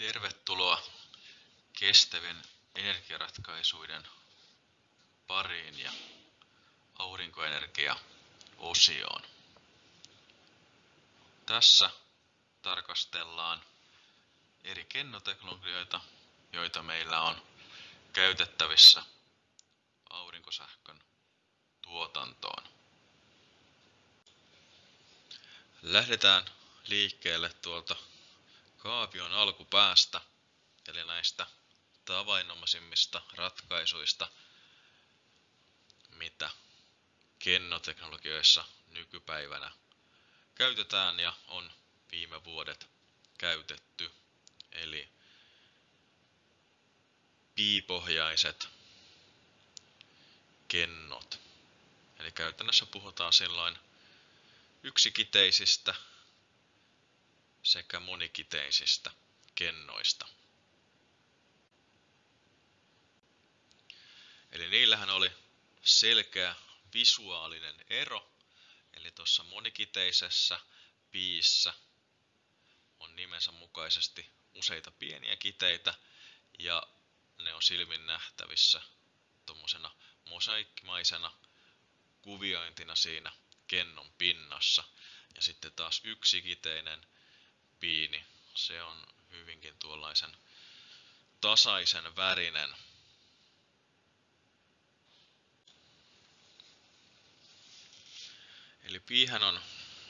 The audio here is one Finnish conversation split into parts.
Tervetuloa kestävien energiaratkaisuiden pariin ja aurinkoenergia-osioon. Tässä tarkastellaan eri kennoteknologioita, joita meillä on käytettävissä aurinkosähkön tuotantoon. Lähdetään liikkeelle tuolta kaavion alkupäästä, eli näistä tavainomaisimmista ratkaisuista, mitä kennoteknologioissa nykypäivänä käytetään ja on viime vuodet käytetty. Eli piipohjaiset kennot. Eli käytännössä puhutaan silloin yksikiteisistä sekä monikiteisistä kennoista. Eli niillähän oli selkeä visuaalinen ero, eli tuossa monikiteisessä piissä on nimensä mukaisesti useita pieniä kiteitä ja ne on silmin nähtävissä tuommoisena mosaikkimaisena kuviointina siinä kennon pinnassa. Ja sitten taas yksikiteinen piini, se on hyvinkin tuollaisen tasaisen värinen. Eli piihän on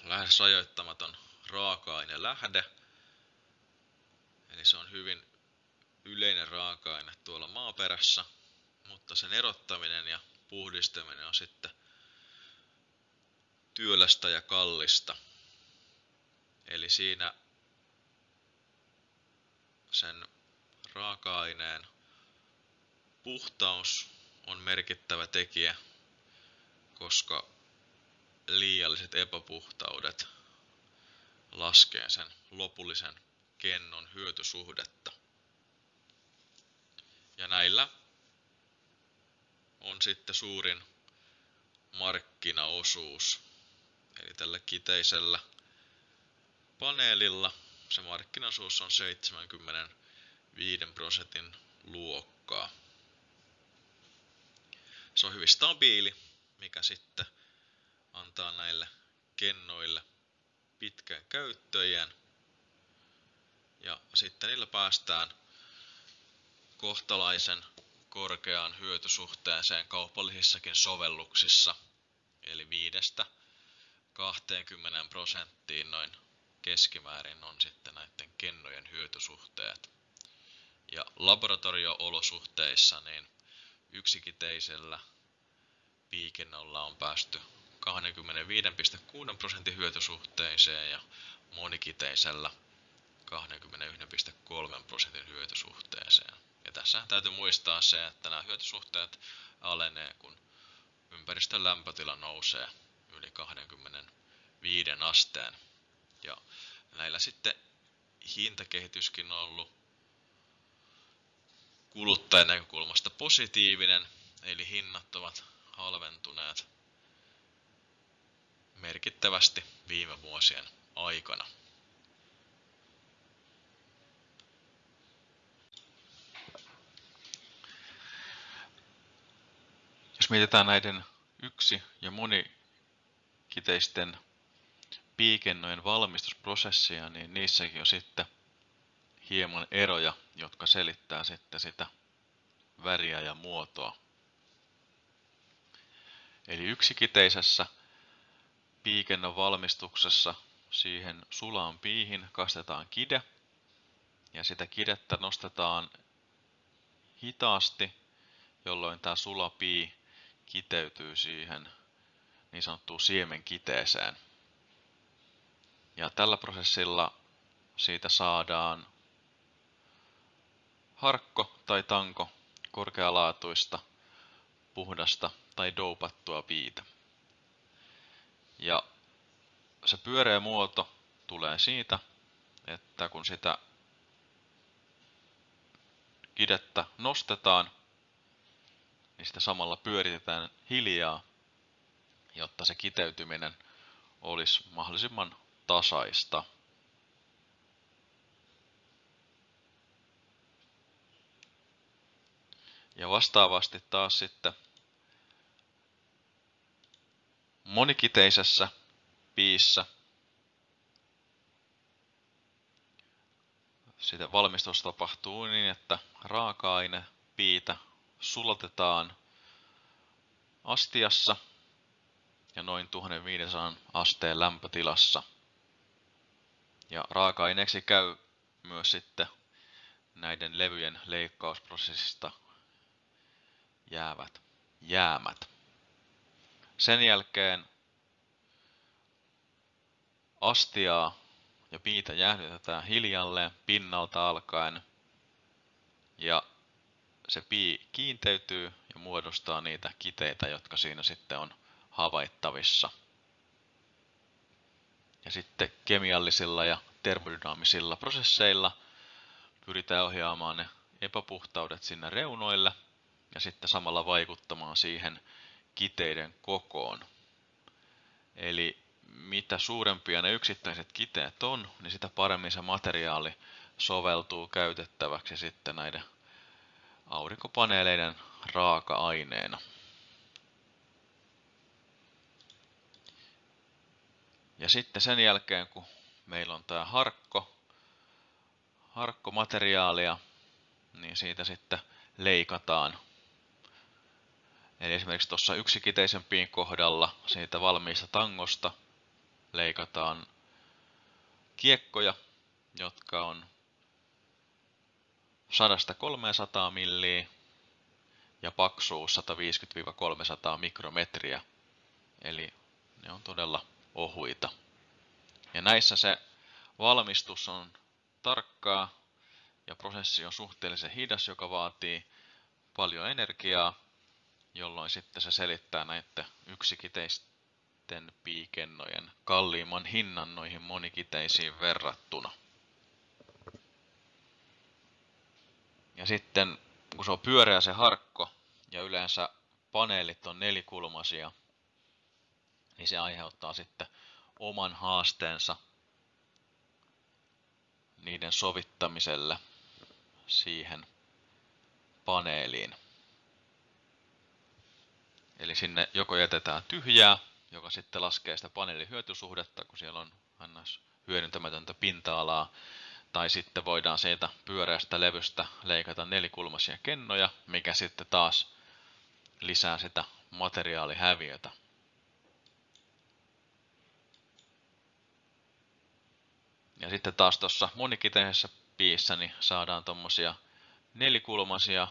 lähes rajoittamaton raaka-aine lähde. Eli se on hyvin yleinen raaka-aine tuolla maaperässä, mutta sen erottaminen ja puhdistaminen on sitten työlästä ja kallista. Eli siinä sen raaka-aineen puhtaus on merkittävä tekijä, koska liialliset epäpuhtaudet laskee sen lopullisen kennon hyötysuhdetta. Ja näillä on sitten suurin markkinaosuus. Eli tällä kiteisellä paneelilla se markkinaosuus on 75 prosentin luokkaa. Se on hyvin stabiili, mikä sitten antaa näille kennoille pitkän käyttöjen. Ja sitten niillä päästään kohtalaisen korkeaan hyötysuhteeseen kaupallisissakin sovelluksissa, eli viidestä 20 prosenttiin noin keskimäärin on sitten näiden kennojen hyötysuhteet. Ja laboratorio-olosuhteissa niin yksikiteisellä piikennolla on päästy 25,6 prosentin hyötysuhteeseen ja monikiteisellä 21,3 prosentin hyötysuhteeseen. Ja tässä täytyy muistaa se, että nämä hyötysuhteet alenee, kun ympäristön lämpötila nousee yli 25 asteen. Ja näillä sitten hintakehityskin on ollut kuluttajan näkökulmasta positiivinen, eli hinnat ovat halventuneet merkittävästi viime vuosien aikana. Jos mietitään näiden yksi- ja monikiteisten piikennojen valmistusprosessia, niin niissäkin on sitten hieman eroja, jotka selittää sitten sitä väriä ja muotoa. Eli yksikiteisessä piikennon valmistuksessa siihen sulaan piihin kastetaan kide ja sitä kidettä nostetaan hitaasti, jolloin tämä sulapii kiteytyy siihen niin sanottuun siemenkiteeseen. Ja tällä prosessilla siitä saadaan harkko tai tanko korkealaatuista, puhdasta tai doupattua piitä. Ja se pyöreä muoto tulee siitä, että kun sitä kidettä nostetaan, niin sitä samalla pyöritetään hiljaa, jotta se kiteytyminen olisi mahdollisimman tasaista Ja vastaavasti taas sitten monikiteisessä piissä sitä valmistus tapahtuu niin, että raaka-aine piitä sulatetaan astiassa ja noin 1500 asteen lämpötilassa. Ja raaka-aineeksi käy myös sitten näiden levyjen leikkausprosessista jäävät jäämät. Sen jälkeen astiaa ja piitä jäähdytetään hiljalleen pinnalta alkaen ja se pii kiinteytyy ja muodostaa niitä kiteitä, jotka siinä sitten on havaittavissa. Ja sitten kemiallisilla ja termodynaamisilla prosesseilla pyritään ohjaamaan ne epäpuhtaudet sinne reunoille ja sitten samalla vaikuttamaan siihen kiteiden kokoon. Eli mitä suurempia ne yksittäiset kiteet on, niin sitä paremmin se materiaali soveltuu käytettäväksi sitten näiden aurinkopaneeleiden raaka-aineena. Ja sitten sen jälkeen, kun meillä on tämä harkko, harkkomateriaalia, niin siitä sitten leikataan. Eli esimerkiksi tuossa yksikiteisempiin kohdalla siitä valmiista tangosta leikataan kiekkoja, jotka on 100-300 milliä ja paksuus 150-300 mikrometriä. Eli ne on todella ohuita. Ja näissä se valmistus on tarkkaa ja prosessi on suhteellisen hidas, joka vaatii paljon energiaa, jolloin sitten se selittää näiden yksikiteisten piikennojen kalliimman hinnan noihin monikiteisiin verrattuna. Ja sitten kun se on pyöreä se harkko ja yleensä paneelit on nelikulmaisia, niin se aiheuttaa sitten oman haasteensa niiden sovittamiselle siihen paneeliin. Eli sinne joko jätetään tyhjää, joka sitten laskee sitä paneelin hyötysuhdetta, kun siellä on ns. hyödyntämätöntä pinta-alaa, tai sitten voidaan siitä pyöreästä levystä leikata nelikulmaisia kennoja, mikä sitten taas lisää sitä materiaalihäviötä. Ja sitten taas tuossa monikiteisessä piissä niin saadaan tuommoisia nelikulmaisia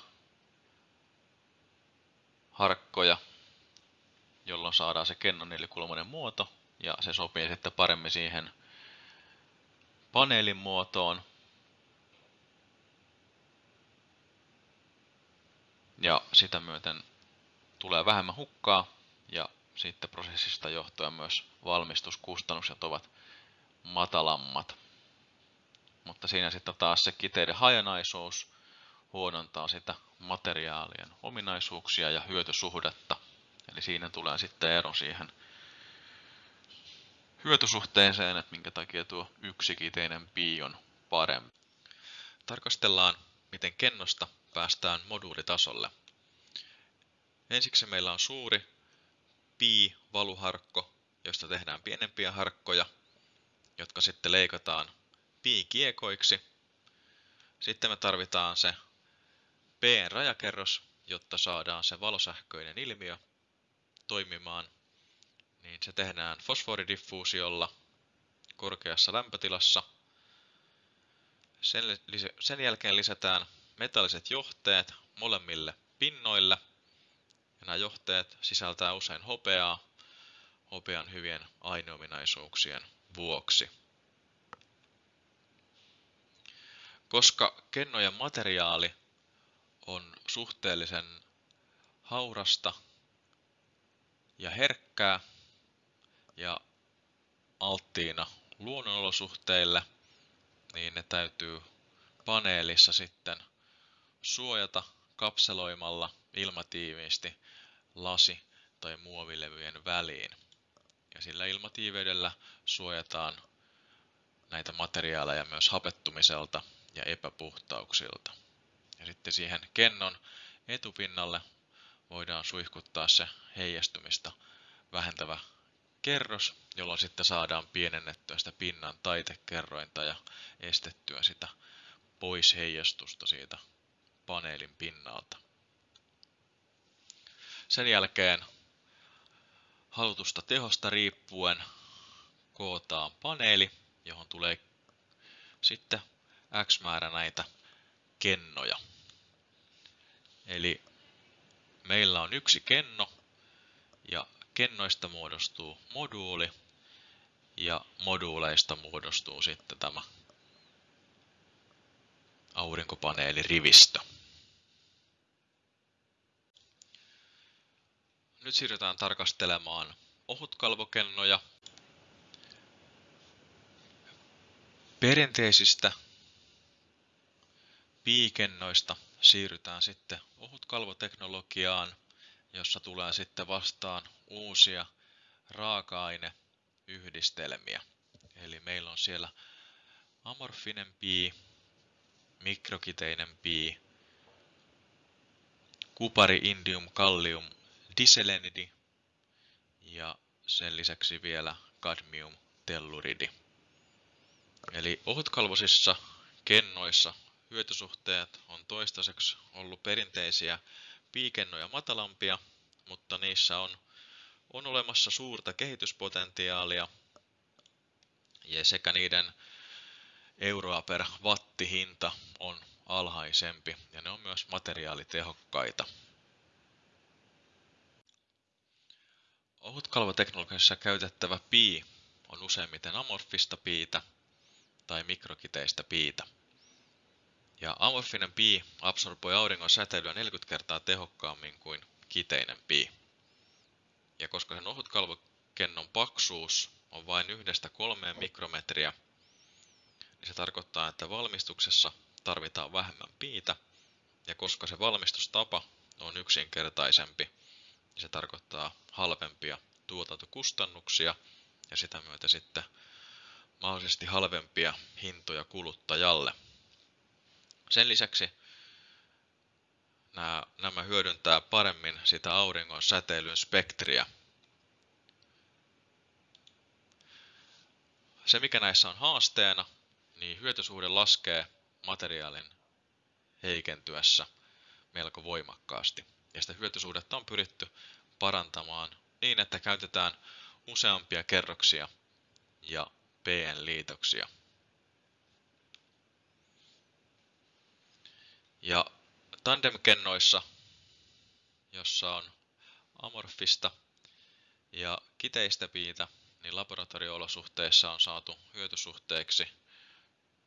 harkkoja, jolloin saadaan se kennon nelikulmainen muoto ja se sopii sitten paremmin siihen paneelin muotoon. Ja sitä myöten tulee vähemmän hukkaa ja sitten prosessista johtuen myös valmistuskustannukset ovat matalammat. Mutta siinä sitten taas se kiteiden hajanaisuus huonontaa sitä materiaalien ominaisuuksia ja hyötysuhdetta. Eli siinä tulee sitten ero siihen hyötysuhteeseen, että minkä takia tuo yksikiteinen pi on parempi. Tarkastellaan, miten kennosta päästään moduulitasolle. Ensiksi meillä on suuri pi-valuharkko, josta tehdään pienempiä harkkoja, jotka sitten leikataan pi-kiekoiksi. Sitten me tarvitaan se p-rajakerros, jotta saadaan se valosähköinen ilmiö toimimaan niin se tehdään fosforidiffuusiolla korkeassa lämpötilassa. Sen, sen jälkeen lisätään metalliset johteet molemmille pinnoille. Ja nämä johteet sisältää usein hopeaa hopean hyvien aineominaisuuksien vuoksi. Koska kennojen materiaali on suhteellisen haurasta ja herkkää, ja alttiina luonnonolosuhteille, niin ne täytyy paneelissa sitten suojata kapseloimalla ilmatiiviisti lasi- tai muovilevyjen väliin. Ja sillä ilmatiiveydellä suojataan näitä materiaaleja myös hapettumiselta ja epäpuhtauksilta. Ja sitten siihen kennon etupinnalle voidaan suihkuttaa se heijastumista vähentävä kerros, jolloin sitten saadaan pienennettyä sitä pinnan taitekerrointa ja estettyä sitä pois heijastusta siitä paneelin pinnalta. Sen jälkeen halutusta tehosta riippuen kootaan paneeli, johon tulee sitten X määrä näitä kennoja. Eli meillä on yksi kenno ja kennoista muodostuu moduuli ja moduuleista muodostuu sitten tämä aurinkopaneelirivistö. Nyt siirrytään tarkastelemaan ohutkalvokennoja. Perinteisistä piikennoista siirrytään sitten ohutkalvoteknologiaan, jossa tulee sitten vastaan uusia raaka-aineyhdistelmiä. Eli meillä on siellä amorfinen pii, mikrokiteinen pii, kupari, indium, kallium, diselenidi ja sen lisäksi vielä kadmium, telluridi. Eli ohutkalvosissa kennoissa hyötysuhteet on toistaiseksi ollut perinteisiä piikennoja matalampia, mutta niissä on, on olemassa suurta kehityspotentiaalia ja sekä niiden euroa per wattihinta on alhaisempi ja ne on myös materiaalitehokkaita. Ohutkalvoteknologiassa käytettävä pii on useimmiten amorfista piitä tai mikrokiteistä piitä. Ja amorfinen pii absorboi auringon säteilyä 40 kertaa tehokkaammin kuin kiteinen pii. Ja koska sen ohutkalvokennon paksuus on vain yhdestä kolmeen mikrometriä, niin se tarkoittaa, että valmistuksessa tarvitaan vähemmän piitä, ja koska se valmistustapa on yksinkertaisempi, niin se tarkoittaa halvempia tuotantokustannuksia ja sitä myötä sitten mahdollisesti halvempia hintoja kuluttajalle. Sen lisäksi nämä, nämä hyödyntää paremmin sitä auringon säteilyn spektriä. Se mikä näissä on haasteena, niin hyötysuhde laskee materiaalin heikentyessä melko voimakkaasti. Ja sitä hyötysuhdetta on pyritty parantamaan niin, että käytetään useampia kerroksia ja PN-liitoksia. Ja tandemkennoissa, jossa on amorfista ja kiteistä piitä, niin laboratorio-olosuhteissa on saatu hyötysuhteeksi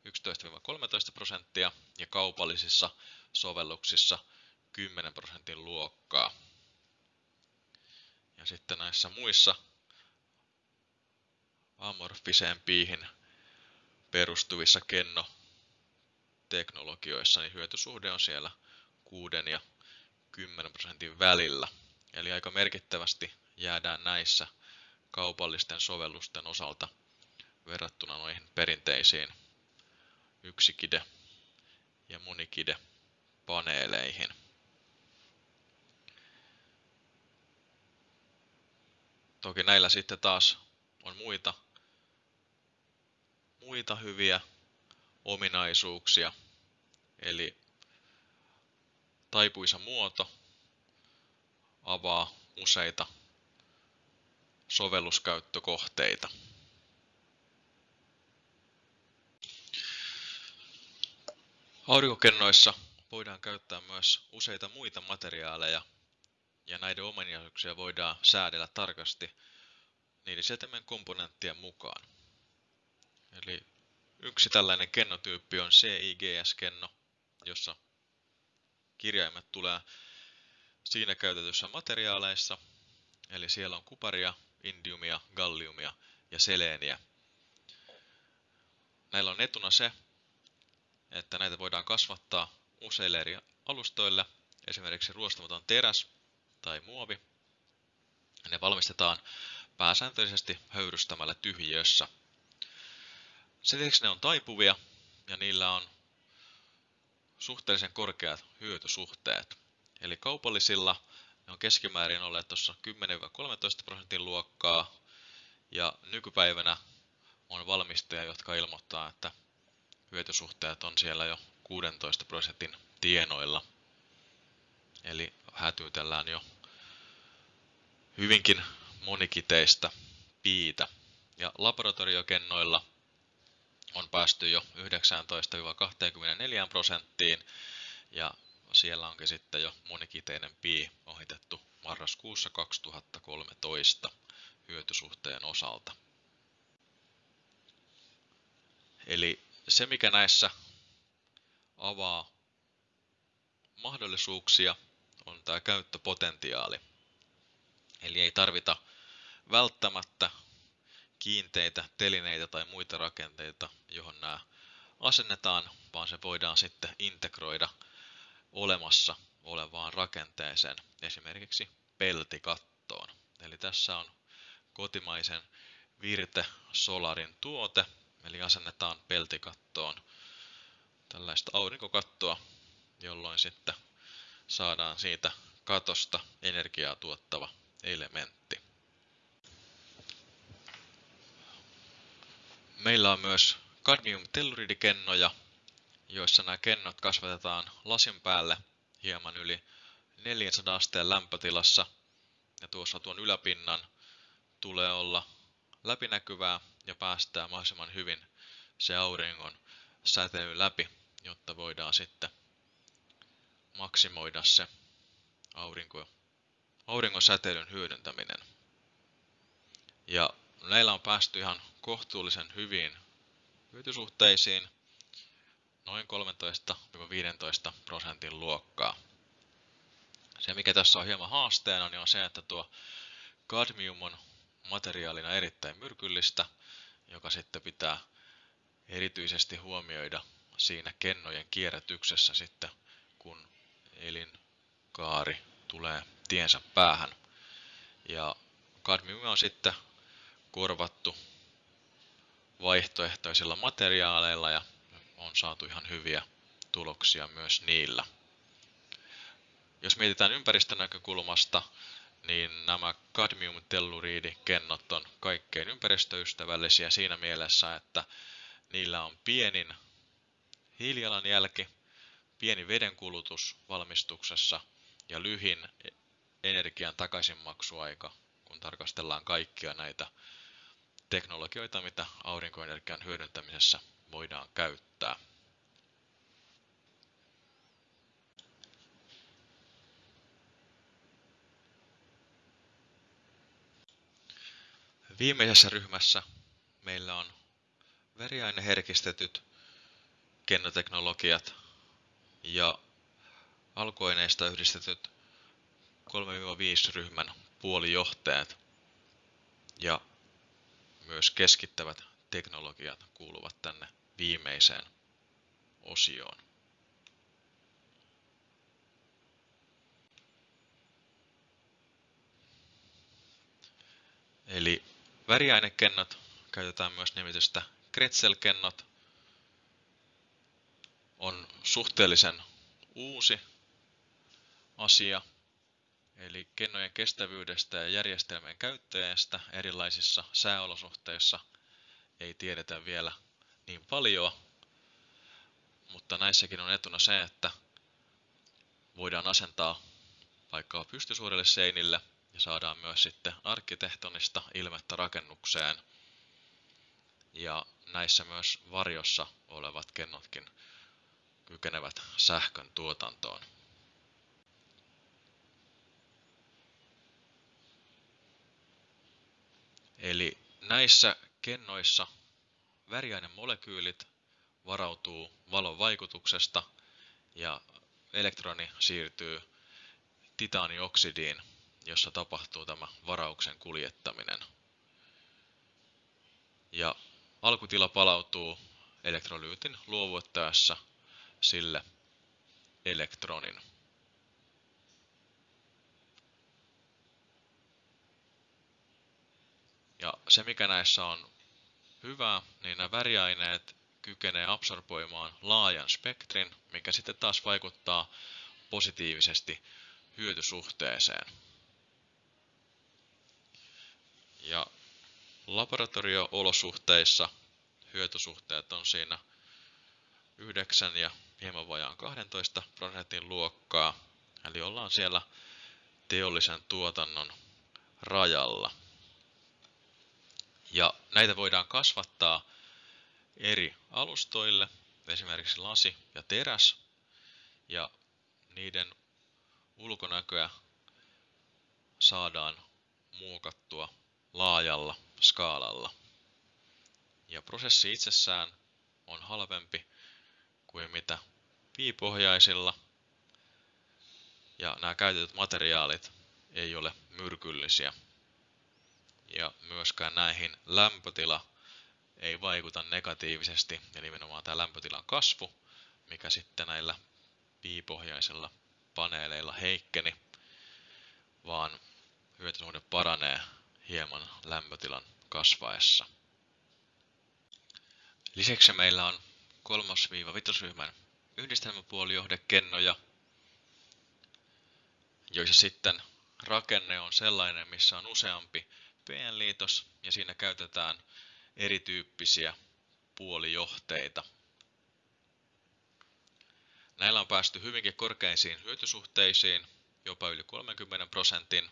11-13 prosenttia ja kaupallisissa sovelluksissa 10 prosentin luokkaa. Ja sitten näissä muissa amorfiseen piihin perustuvissa kenno teknologioissa, niin hyötysuhde on siellä 6 ja 10 prosentin välillä. Eli aika merkittävästi jäädään näissä kaupallisten sovellusten osalta verrattuna noihin perinteisiin yksikide ja monikide Toki näillä sitten taas on muita, muita hyviä ominaisuuksia, eli taipuisa muoto avaa useita sovelluskäyttökohteita. Aurinkokennoissa voidaan käyttää myös useita muita materiaaleja ja näiden ominaisuuksia voidaan säädellä tarkasti niiden setemen komponenttien mukaan. Eli yksi tällainen kennotyyppi on CIGS-kenno, jossa kirjaimet tulee siinä käytetyssä materiaaleissa, eli siellä on kuparia, indiumia, galliumia ja seleeniä. Näillä on etuna se, että näitä voidaan kasvattaa useille eri alustoille, esimerkiksi ruostamaton teräs tai muovi. Ne valmistetaan pääsääntöisesti höyrystämällä tyhjiössä. Sen lisäksi ne on taipuvia ja niillä on suhteellisen korkeat hyötysuhteet. Eli kaupallisilla ne on keskimäärin olleet tuossa 10-13 prosentin luokkaa. Ja nykypäivänä on valmistajia, jotka ilmoittaa, että hyötysuhteet on siellä jo 16 prosentin tienoilla. Eli hätyytellään jo hyvinkin monikiteistä piitä. Ja laboratoriokennoilla on päästy jo 19-24 prosenttiin ja siellä onkin sitten jo monikiteinen pii ohitettu marraskuussa 2013 hyötysuhteen osalta. Eli se mikä näissä avaa mahdollisuuksia on tämä käyttöpotentiaali. Eli ei tarvita välttämättä kiinteitä telineitä tai muita rakenteita, johon nämä asennetaan, vaan se voidaan sitten integroida olemassa olevaan rakenteeseen, esimerkiksi peltikattoon. Eli tässä on kotimaisen Virte Solarin tuote, eli asennetaan peltikattoon tällaista aurinkokattoa, jolloin sitten saadaan siitä katosta energiaa tuottava elementti. Meillä on myös kadmium-telluridikennoja, joissa nämä kennot kasvatetaan lasin päälle hieman yli 400 asteen lämpötilassa. Ja tuossa tuon yläpinnan tulee olla läpinäkyvää ja päästää mahdollisimman hyvin se auringon säteily läpi, jotta voidaan sitten maksimoida se aurinko, auringon säteilyn hyödyntäminen. Ja näillä on päästy ihan kohtuullisen hyviin hyötysuhteisiin, noin 13-15 prosentin luokkaa. Se mikä tässä on hieman haasteena niin on se, että tuo kadmium on materiaalina erittäin myrkyllistä, joka sitten pitää erityisesti huomioida siinä kennojen kierrätyksessä sitten, elinkaari tulee tiensä päähän. Ja kadmium on sitten korvattu vaihtoehtoisilla materiaaleilla ja on saatu ihan hyviä tuloksia myös niillä. Jos mietitään ympäristön näkökulmasta, niin nämä kadmium-telluriidikennot on kaikkein ympäristöystävällisiä siinä mielessä, että niillä on pienin hiilijalanjälki, pieni vedenkulutus valmistuksessa ja lyhin energian takaisinmaksuaika, kun tarkastellaan kaikkia näitä teknologioita, mitä aurinkoenergian hyödyntämisessä voidaan käyttää. Viimeisessä ryhmässä meillä on väriaineherkistetyt kennoteknologiat ja alkuaineista yhdistetyt 3-5 ryhmän puolijohteet ja myös keskittävät teknologiat kuuluvat tänne viimeiseen osioon. Eli väriainekennot käytetään myös nimitystä Kretzel-kennot. On suhteellisen uusi asia, eli kennojen kestävyydestä ja järjestelmien käyttäjästä erilaisissa sääolosuhteissa ei tiedetä vielä niin paljon, mutta näissäkin on etuna se, että voidaan asentaa vaikka pystysuorille seinille ja saadaan myös sitten arkkitehtonista ilmettä rakennukseen. Ja näissä myös varjossa olevat kennotkin kykenevät sähkön tuotantoon. Eli näissä kennoissa väriainemolekyylit varautuu valon vaikutuksesta ja elektroni siirtyy titaanioksidiin, jossa tapahtuu tämä varauksen kuljettaminen. Ja alkutila palautuu elektrolyytin luovuttaessa sille elektronin. Ja se mikä näissä on hyvää, niin nämä väriaineet kykenee absorboimaan laajan spektrin, mikä sitten taas vaikuttaa positiivisesti hyötysuhteeseen. Ja laboratorio-olosuhteissa hyötysuhteet on siinä 9 ja hieman vajaan 12 prosentin luokkaa, eli ollaan siellä teollisen tuotannon rajalla. Ja näitä voidaan kasvattaa eri alustoille, esimerkiksi lasi ja teräs, ja niiden ulkonäköä saadaan muokattua laajalla skaalalla. Ja prosessi itsessään on halvempi kuin mitä piipohjaisilla. Ja nämä käytetyt materiaalit ei ole myrkyllisiä. Ja myöskään näihin lämpötila ei vaikuta negatiivisesti, ja nimenomaan tämä lämpötilan kasvu, mikä sitten näillä piipohjaisilla paneeleilla heikkeni, vaan hyötysuhde paranee hieman lämpötilan kasvaessa. Lisäksi meillä on kolmos-vitosryhmän yhdistelmäpuolijohdekennoja, joissa sitten rakenne on sellainen, missä on useampi PN-liitos ja siinä käytetään erityyppisiä puolijohteita. Näillä on päästy hyvinkin korkeisiin hyötysuhteisiin, jopa yli 30 prosentin,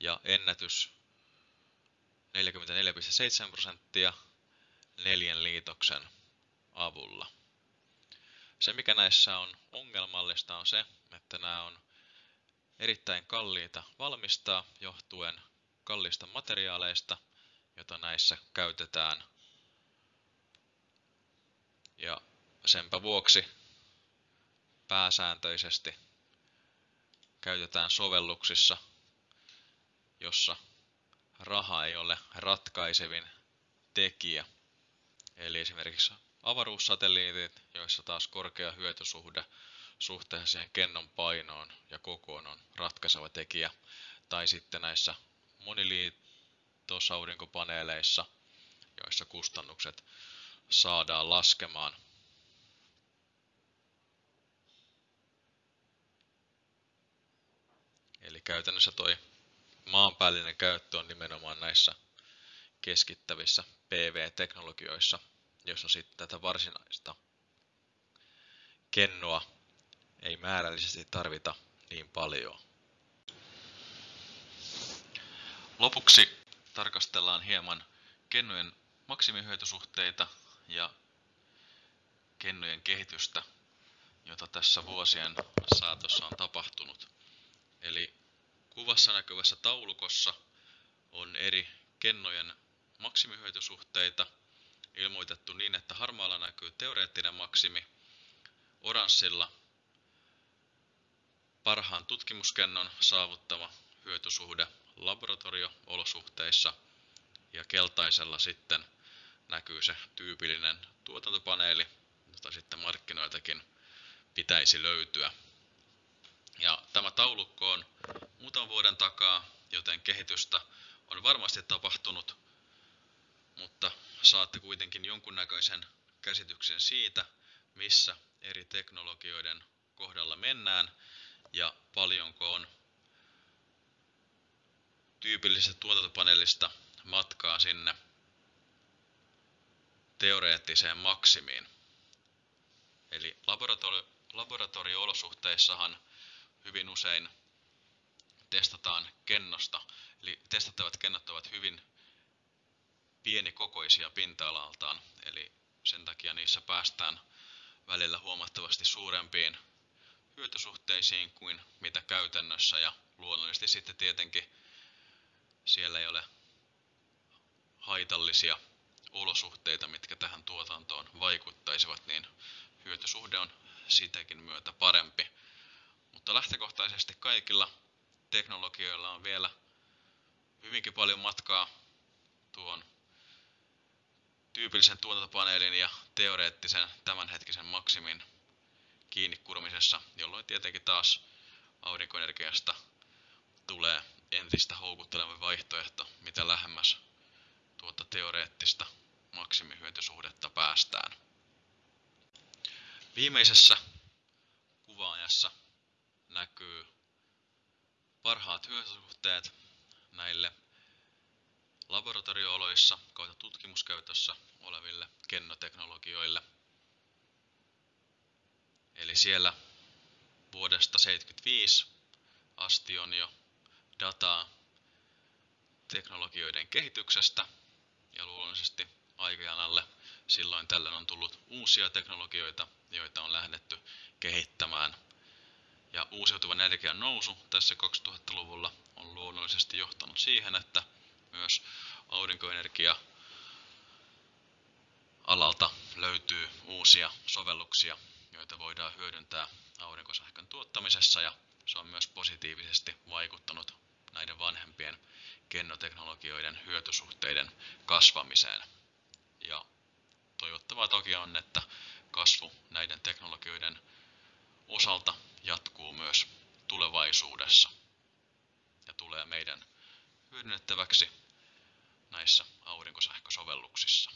ja ennätys 44,7 prosenttia neljän liitoksen avulla. Se mikä näissä on ongelmallista on se, että nämä on erittäin kalliita valmistaa johtuen kallista materiaaleista, jota näissä käytetään. Ja senpä vuoksi pääsääntöisesti käytetään sovelluksissa, jossa raha ei ole ratkaisevin tekijä. Eli esimerkiksi avaruussatelliitit, joissa taas korkea hyötysuhde suhteessa siihen kennon painoon ja kokoon on ratkaiseva tekijä. Tai sitten näissä moniliitosaurinkopaneeleissa, joissa kustannukset saadaan laskemaan. Eli käytännössä toi maanpäällinen käyttö on nimenomaan näissä keskittävissä PV-teknologioissa, jossa sitten tätä varsinaista kennoa ei määrällisesti tarvita niin paljon. Lopuksi tarkastellaan hieman kennojen maksimihyötysuhteita ja kennojen kehitystä, jota tässä vuosien saatossa on tapahtunut. Eli kuvassa näkyvässä taulukossa on eri kennojen maksimihyötysuhteita ilmoitettu niin, että harmaalla näkyy teoreettinen maksimi, oranssilla parhaan tutkimuskennon saavuttama hyötysuhde laboratorio-olosuhteissa ja keltaisella sitten näkyy se tyypillinen tuotantopaneeli, jota sitten markkinoiltakin pitäisi löytyä. Ja tämä taulukko on muutaman vuoden takaa, joten kehitystä on varmasti tapahtunut, mutta saatte kuitenkin jonkunnäköisen käsityksen siitä, missä eri teknologioiden kohdalla mennään ja paljonko on tyypillisestä tuotantopaneelista matkaa sinne teoreettiseen maksimiin. Eli laboratorio- laboratorio-olosuhteissahan hyvin usein testataan kennosta, eli testattavat kennot ovat hyvin pienikokoisia pinta-alaltaan, eli sen takia niissä päästään välillä huomattavasti suurempiin hyötysuhteisiin kuin mitä käytännössä ja luonnollisesti sitten tietenkin siellä ei ole haitallisia olosuhteita, mitkä tähän tuotantoon vaikuttaisivat, niin hyötysuhde on sitäkin myötä parempi. Mutta lähtökohtaisesti kaikilla teknologioilla on vielä hyvinkin paljon matkaa tyypillisen tuotantopaneelin ja teoreettisen tämänhetkisen maksimin kiinni kuromisessa, jolloin tietenkin taas aurinkoenergiasta tulee entistä houkutteleva vaihtoehto, mitä lähemmäs tuota teoreettista maksimihyötysuhdetta päästään. Viimeisessä kuvaajassa näkyy parhaat hyötysuhteet näille laboratoriooloissa kautta tutkimuskäytössä oleville kennoteknologioille. Eli siellä vuodesta 1975 asti on jo dataa teknologioiden kehityksestä ja luonnollisesti aikajanalle silloin tällöin on tullut uusia teknologioita, joita on lähdetty kehittämään. Ja uusiutuvan energian nousu tässä 2000-luvulla on luonnollisesti johtanut siihen, että myös aurinkoenergia alalta löytyy uusia sovelluksia, joita voidaan hyödyntää aurinkosähkön tuottamisessa ja se on myös positiivisesti vaikuttanut näiden vanhempien kennoteknologioiden hyötysuhteiden kasvamiseen. Ja toivottavaa toki on, että kasvu näiden teknologioiden osalta jatkuu myös tulevaisuudessa ja tulee meidän hyödynnettäväksi näissä aurinkosähkösovelluksissa.